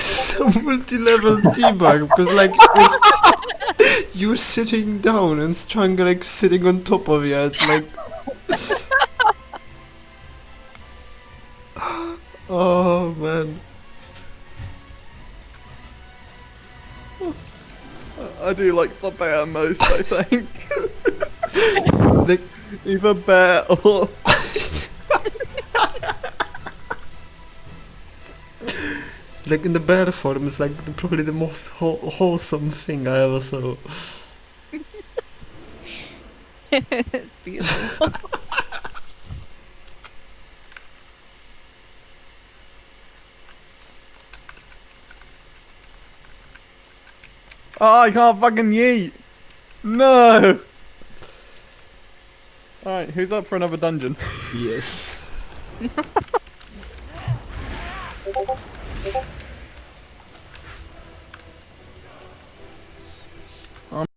A multi-level debug because like you're sitting down and Strangle like sitting on top of you. It's like. oh man. I do like the bear most, I think. Like, Either bear or... like in the bear form, it's like the, probably the most whole, wholesome thing I ever saw. it's beautiful. Oh, I can't fucking yeet! No! Alright, who's up for another dungeon? Yes. 네.